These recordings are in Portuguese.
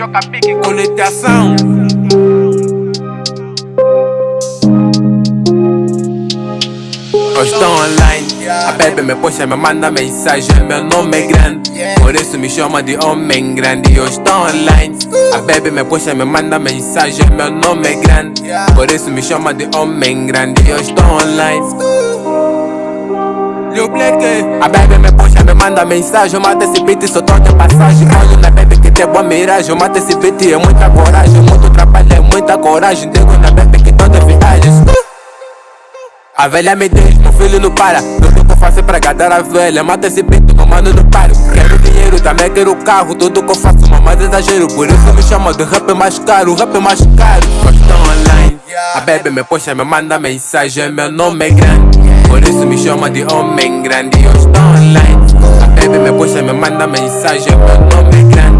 choca pique com litiação. Hoje estou online, a bebê me puxa, me manda mensagem, meu nome é grande Por isso me chama de homem grande, hoje estou online. A bebê me puxa, me manda mensagem, meu nome é grande Por isso me chama de homem grande, hoje estou online. A bebê me puxa, me manda mensagem. Mata esse beat, tô de passagem. Na tem boa miragem. Mata esse beat, é muita coragem. Muito trabalho, é muita coragem. Digo na bebê que tô de viagem a velha me diz, meu filho não para. Tudo que eu faço é pra agradar a velha. Mata esse peito, meu mano não paro Quero dinheiro, também quero carro. Tudo que eu faço, mas exagero. Por isso me chama de rap mais caro Rap mais caro. Estou online. A bebê me puxa, me manda mensagem. Meu nome é grande. Por isso me chama de homem grande. Eu estou online. A bebê me puxa, me manda mensagem. Meu nome é grande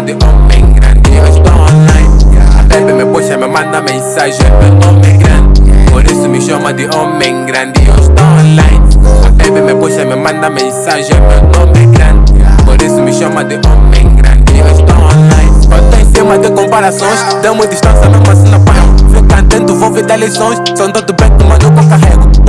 de homem grande. Eu estou online. A bebê me puxa, me manda mensagem. Meu nome é grande. Por isso me chama de homem grande, eu estou online. A baby me puxa, me manda mensagem, meu nome é grande. Por isso me chama de homem grande, eu estou online. Eu tô em cima de comparações, damos distância mesmo assim não paro Fica atento, vou ver lições São todo bem, que eu carrego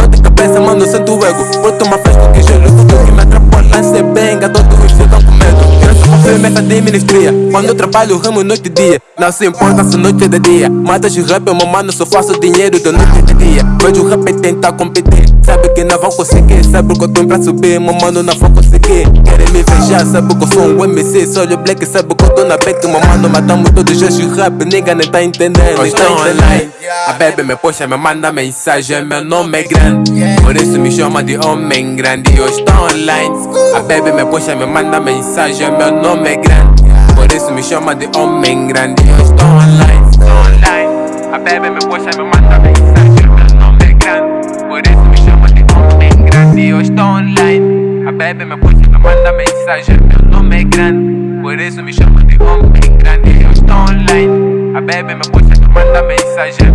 firmeza de ministria Quando eu trabalho, ramo noite e dia. Não se importa se noite é de dia. Matas de rap, meu mano, só faço dinheiro de noite e de dia. Vejo o rap tentar competir. Sabe que não vão conseguir. Sabe que eu tenho pra subir, meu mano, não vão conseguir. Querem me ver sabe que eu sou um MC Sou o black, sabe que eu tô na beck Meu mano, matamos todos os rap. Ninguém nem tá entendendo, nem tá entendendo A bebê me puxa, me manda mensagem Meu nome é grande Por isso me chama de homem grande. Eu estou online. A bebê me puxa, me manda mensagem Meu nome é grande. Por isso me chama de homem grande. Eu estou online online. A bebê me puxa, me manda mensagem Meu nome é grande. Por isso me chama de homem grande. Eu estou online. A bebê me puxa, me manda mensagem Meu nome é grande. Por isso me chama de homem grande. Eu estou online. A bebê me puxa, me manda mensagem